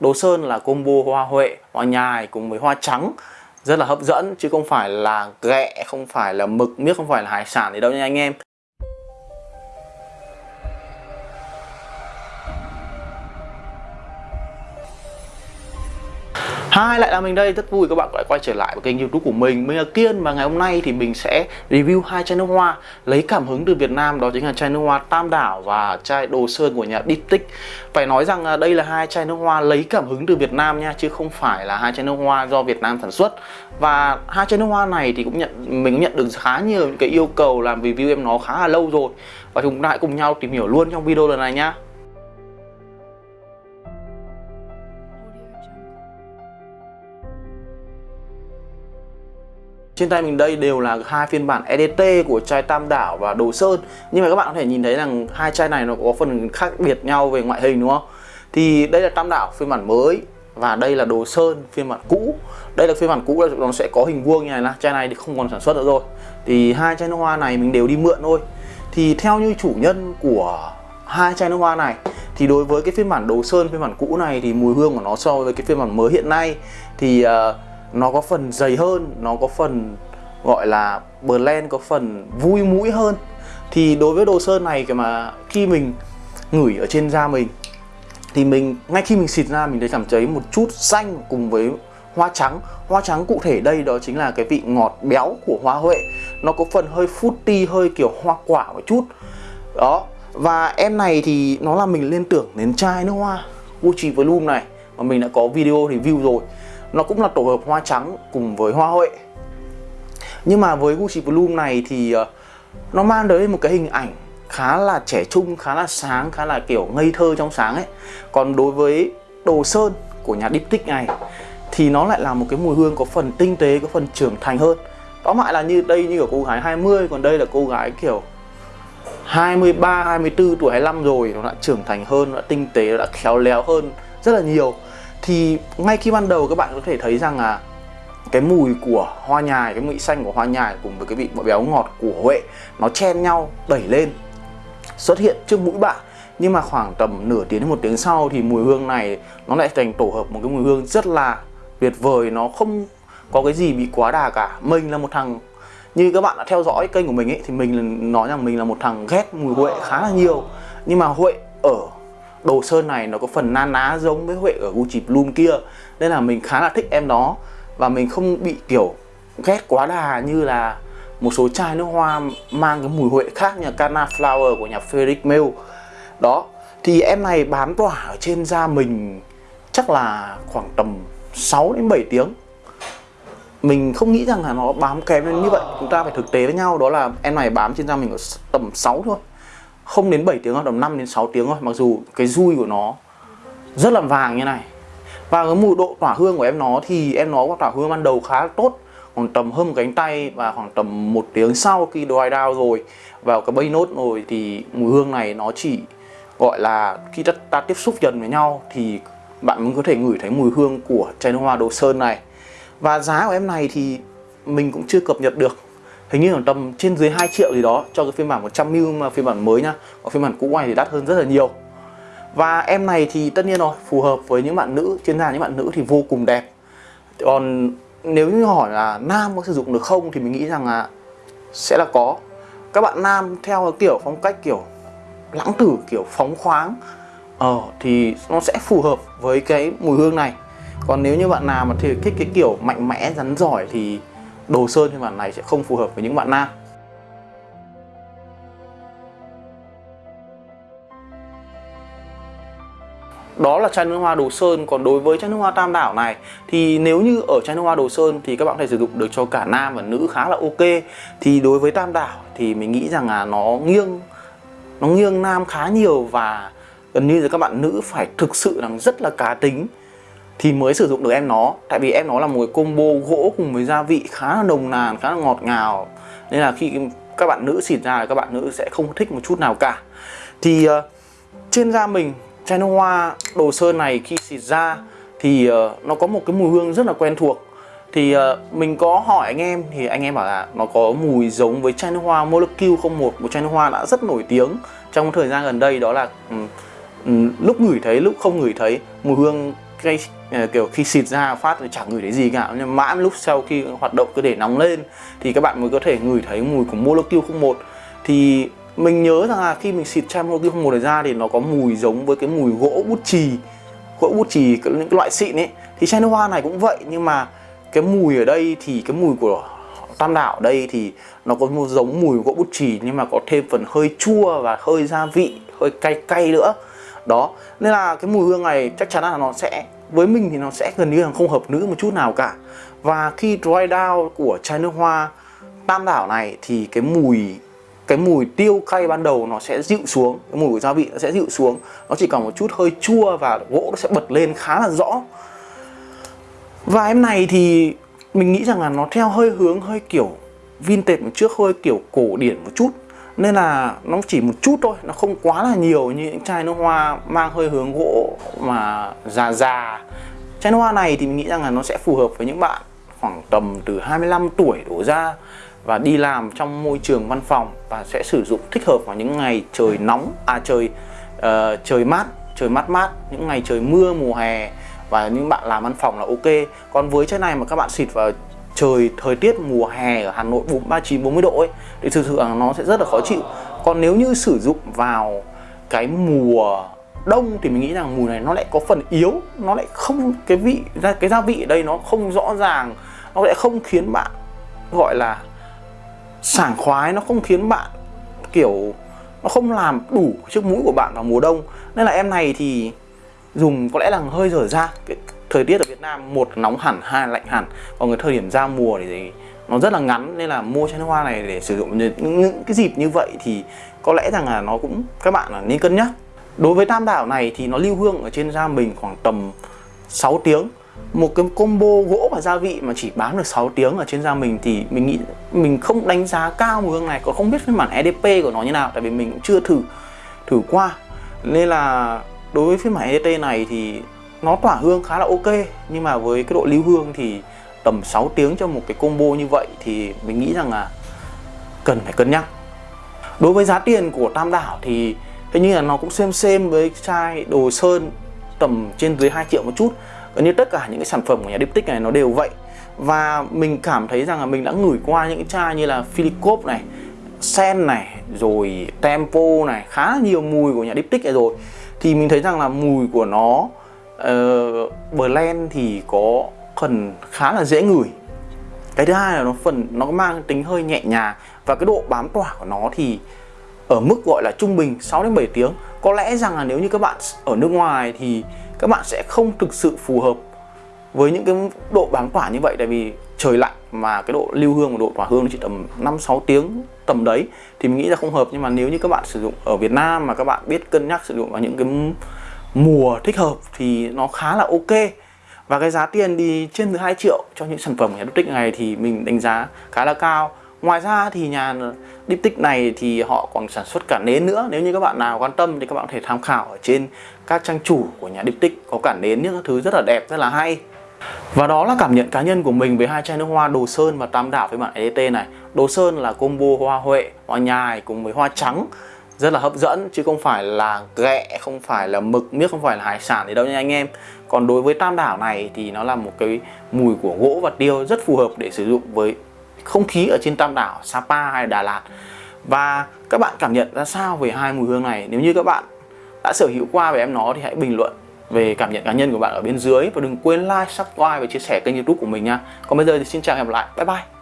Đồ sơn là combo hoa huệ, hoa nhài cùng với hoa trắng rất là hấp dẫn chứ không phải là ghẹ, không phải là mực miếc, không phải là hải sản gì đâu nha anh em. Hai lại là mình đây, rất vui các bạn lại quay trở lại với kênh youtube của mình. Mình là Kiên và ngày hôm nay thì mình sẽ review hai chai nước hoa. Lấy cảm hứng từ Việt Nam đó chính là chai nước hoa Tam Đảo và chai Đồ Sơn của nhà Diptyque Phải nói rằng à, đây là hai chai nước hoa lấy cảm hứng từ Việt Nam nha Chứ không phải là hai chai nước hoa do Việt Nam sản xuất. Và hai chai nước hoa này thì cũng nhận mình cũng nhận được khá nhiều những cái yêu cầu làm review em nó khá là lâu rồi. Và chúng ta hãy cùng nhau tìm hiểu luôn trong video lần này nha. Trên tay mình đây đều là hai phiên bản EDT của chai Tam Đảo và Đồ Sơn. Nhưng mà các bạn có thể nhìn thấy rằng hai chai này nó có phần khác biệt nhau về ngoại hình đúng không? Thì đây là Tam Đảo phiên bản mới và đây là Đồ Sơn phiên bản cũ. Đây là phiên bản cũ là nó sẽ có hình vuông như này là chai này thì không còn sản xuất nữa rồi. Thì hai chai nước hoa này mình đều đi mượn thôi. Thì theo như chủ nhân của hai chai nước hoa này thì đối với cái phiên bản Đồ Sơn phiên bản cũ này thì mùi hương của nó so với cái phiên bản mới hiện nay thì uh, nó có phần dày hơn, nó có phần gọi là blend, có phần vui mũi hơn. Thì đối với đồ sơn này mà khi mình ngửi ở trên da mình, thì mình, ngay khi mình xịt ra mình thấy cảm thấy một chút xanh cùng với hoa trắng. Hoa trắng cụ thể đây đó chính là cái vị ngọt béo của hoa huệ. Nó có phần hơi fruity, hơi kiểu hoa quả một chút. Đó, và em này thì nó làm mình liên tưởng đến chai nước hoa Gucci Volume này mà mình đã có video review rồi nó cũng là tổ hợp hoa trắng cùng với hoa huệ. Nhưng mà với Gucci Bloom này thì ờ, nó mang tới một cái hình ảnh khá là trẻ trung, khá là sáng, khá là kiểu ngây thơ trong sáng ấy. Còn đối với đồ sơn của nhà Diptyque này thì nó lại là một cái mùi hương có phần tinh tế, có phần trưởng thành hơn. Đó lại là như đây như ở cô gái 20 còn đây là cô gái kiểu 23, 24 tuổi 25 rồi nó đã trưởng thành hơn, nó đã tinh tế, nó đã khéo léo hơn rất là nhiều thì ngay khi ban đầu các bạn có thể thấy rằng là cái mùi của hoa nhài, cái mùi xanh của hoa nhài cùng với cái vị béo ngọt của huệ, nó chen nhau, đẩy lên, xuất hiện trước mũi bạn. Nhưng mà khoảng tầm nửa tiếng đến một tiếng sau thì mùi hương này nó lại thành tổ hợp một cái mùi hương rất là tuyệt vời. Nó không có cái gì bị quá đà cả. Mình là một thằng, như các bạn đã theo dõi kênh của mình ấy, thì mình nói rằng mình là một thằng ghét mùi huệ khá là nhiều. Nhưng mà huệ ở đồ sơn này nó có phần na ná giống với Huệ ở Gucci Bloom kia, nên là mình khá là thích em đó. Và mình không bị kiểu ghét quá đà như là một số chai nước hoa mang cái mùi Huệ khác như Cana Flower của nhà Frederick Mill đó, thì em này bám tỏa ở trên da mình chắc là khoảng tầm 6 đến 7 tiếng. Mình không nghĩ rằng là nó bám kém đến như vậy, chúng ta phải thực tế với nhau, đó là em này bám trên da mình ở tầm 6 thôi không đến 7 tiếng đâu, tầm 5 đến 6 tiếng thôi mặc dù cái dui của nó rất là vàng như này. Và cái mùi độ tỏa hương của em nó thì em nó có tỏa hương ban đầu khá tốt khoảng tầm hơn một cánh tay và khoảng tầm một tiếng sau khi dry down rồi vào cái bay nốt rồi thì mùi hương này nó chỉ gọi là khi ta, ta tiếp xúc dần với nhau thì bạn mới có thể ngửi thấy mùi hương của chai nước hoa đồ sơn này. Và giá của em này thì mình cũng chưa cập nhật được hình như là tầm trên dưới 2 triệu gì đó cho cái phiên bản 100ml mà phiên bản mới nhá. Còn phiên bản cũ này thì đắt hơn rất là nhiều. Và em này thì tất nhiên rồi, phù hợp với những bạn nữ, chuyên gia những bạn nữ thì vô cùng đẹp. Còn nếu như hỏi là nam có sử dụng được không thì mình nghĩ rằng là sẽ là có. Các bạn nam theo kiểu phong cách kiểu lãng tử, kiểu phóng khoáng ờ thì nó sẽ phù hợp với cái mùi hương này. Còn nếu như bạn nào mà thì thích cái kiểu mạnh mẽ, rắn giỏi thì đồ sơn phiên bản này sẽ không phù hợp với những bạn nam. Đó là chai nước hoa đồ sơn. Còn đối với chai nước hoa tam đảo này, thì nếu như ở chai nước hoa đồ sơn thì các bạn có thể sử dụng được cho cả nam và nữ khá là ok. Thì đối với tam đảo thì mình nghĩ rằng là nó nghiêng nó nghiêng nam khá nhiều và gần như là các bạn nữ phải thực sự là rất là cá tính thì mới sử dụng được em nó. Tại vì em nó là một cái combo gỗ cùng với gia vị khá là nồng nàn khá là ngọt ngào. Nên là khi các bạn nữ xịt ra thì các bạn nữ sẽ không thích một chút nào cả. Thì uh, trên da mình chai nước hoa đồ sơn này khi xịt ra thì uh, nó có một cái mùi hương rất là quen thuộc. Thì uh, mình có hỏi anh em thì anh em bảo là nó có mùi giống với chai nước hoa Molecule 01 một. Chai nước hoa đã rất nổi tiếng trong thời gian gần đây đó là um, um, lúc ngửi thấy lúc không ngửi thấy mùi hương cái Ờ, kiểu khi xịt ra phát thì chẳng ngửi thấy gì cả. Nhưng mãi lúc sau khi hoạt động cứ để nóng lên, thì các bạn mới có thể ngửi thấy mùi của Molecule 01 thì mình nhớ rằng là khi mình xịt chai Molecule 01 này ra thì nó có mùi giống với cái mùi gỗ bút chì, gỗ bút chì những cái loại xịn ấy. Thì chai nước hoa này cũng vậy, nhưng mà cái mùi ở đây thì cái mùi của tam đảo ở đây thì nó có một giống mùi gỗ bút chì, nhưng mà có thêm phần hơi chua và hơi gia vị, hơi cay cay nữa. Đó, nên là cái mùi hương này chắc chắn là nó sẽ với mình thì nó sẽ gần như là không hợp nữ một chút nào cả. Và khi dry down của chai nước hoa tam đảo này thì cái mùi cái mùi tiêu cay ban đầu nó sẽ dịu xuống, cái mùi của gia vị nó sẽ dịu xuống. Nó chỉ còn một chút hơi chua và gỗ nó sẽ bật lên khá là rõ. Và em này thì mình nghĩ rằng là nó theo hơi hướng hơi kiểu vintage một trước, hơi kiểu cổ điển một chút nên là nó chỉ một chút thôi nó không quá là nhiều như những chai nước hoa mang hơi hướng gỗ mà già già. Chai nước hoa này thì mình nghĩ rằng là nó sẽ phù hợp với những bạn khoảng tầm từ 25 tuổi đổ ra và đi làm trong môi trường văn phòng và sẽ sử dụng thích hợp vào những ngày trời nóng à trời uh, trời mát trời mát mát những ngày trời mưa mùa hè và những bạn làm văn phòng là ok. Còn với chai này mà các bạn xịt vào trời thời tiết mùa hè ở Hà Nội 39 40 độ ấy, thì thực sự là nó sẽ rất là khó chịu. Còn nếu như sử dụng vào cái mùa đông thì mình nghĩ rằng mùi này nó lại có phần yếu, nó lại không, cái vị, ra, cái gia vị ở đây nó không rõ ràng, nó lại không khiến bạn, gọi là, sảng khoái, nó không khiến bạn, kiểu, nó không làm đủ chiếc mũi của bạn vào mùa đông. Nên là em này thì dùng có lẽ là hơi dở ra cái thời tiết ở Việt Nam một nóng hẳn hai lạnh hẳn. Còn cái thời điểm ra mùa thì nó rất là ngắn nên là mua chai nước hoa này để sử dụng. Những, những cái dịp như vậy thì có lẽ rằng là nó cũng các bạn là nên cân nhắc. Đối với tam đảo này thì nó lưu hương ở trên da mình khoảng tầm 6 tiếng. Một cái combo gỗ và gia vị mà chỉ bán được 6 tiếng ở trên da mình thì mình nghĩ mình không đánh giá cao mùi hương này còn không biết phiên bản EDP của nó như nào tại vì mình cũng chưa thử thử qua. Nên là đối với phiên bản EDT này thì nó tỏa hương khá là ok, nhưng mà với cái độ lưu hương thì tầm 6 tiếng cho một cái combo như vậy thì mình nghĩ rằng là cần phải cân nhắc. Đối với giá tiền của tam đảo thì hình như là nó cũng xem xem với chai đồ sơn tầm trên dưới 2 triệu một chút. Gần như tất cả những cái sản phẩm của nhà Diptyque này nó đều vậy. Và mình cảm thấy rằng là mình đã ngửi qua những cái chai như là Philipop này, Sen này, rồi Tempo này, khá nhiều mùi của nhà Diptyque này rồi. Thì mình thấy rằng là mùi của nó uh, blend thì có phần khá là dễ ngửi. Cái thứ hai là nó phần nó mang tính hơi nhẹ nhàng và cái độ bám tỏa của nó thì ở mức gọi là trung bình 6 đến 7 tiếng. Có lẽ rằng là nếu như các bạn ở nước ngoài thì các bạn sẽ không thực sự phù hợp với những cái độ bám tỏa như vậy. Tại vì trời lạnh mà cái độ lưu hương và độ tỏa hương nó chỉ tầm 5 6 tiếng tầm đấy thì mình nghĩ là không hợp. Nhưng mà nếu như các bạn sử dụng ở Việt Nam mà các bạn biết cân nhắc sử dụng vào những cái mùa thích hợp thì nó khá là ok. Và cái giá tiền đi trên từ 2 triệu cho những sản phẩm của nhà tích này thì mình đánh giá khá là cao. Ngoài ra thì nhà Diptyque này thì họ còn sản xuất cả nến nữa. Nếu như các bạn nào quan tâm thì các bạn có thể tham khảo ở trên các trang chủ của nhà Diptyque Có cả nến những thứ rất là đẹp, rất là hay. Và đó là cảm nhận cá nhân của mình với hai chai nước hoa đồ sơn và tam đảo với bản EDT này. Đồ sơn là combo hoa huệ, hoa nhài cùng với hoa trắng rất là hấp dẫn chứ không phải là ghẹ không phải là mực miếc không phải là hải sản gì đâu nha anh em. Còn đối với tam đảo này thì nó là một cái mùi của gỗ và tiêu rất phù hợp để sử dụng với không khí ở trên tam đảo Sapa hay Đà Lạt. Và các bạn cảm nhận ra sao về hai mùi hương này? Nếu như các bạn đã sở hữu qua về em nó thì hãy bình luận về cảm nhận cá nhân của bạn ở bên dưới. Và đừng quên like, subscribe và chia sẻ kênh youtube của mình nha. Còn bây giờ thì xin chào và hẹn gặp lại. Bye bye.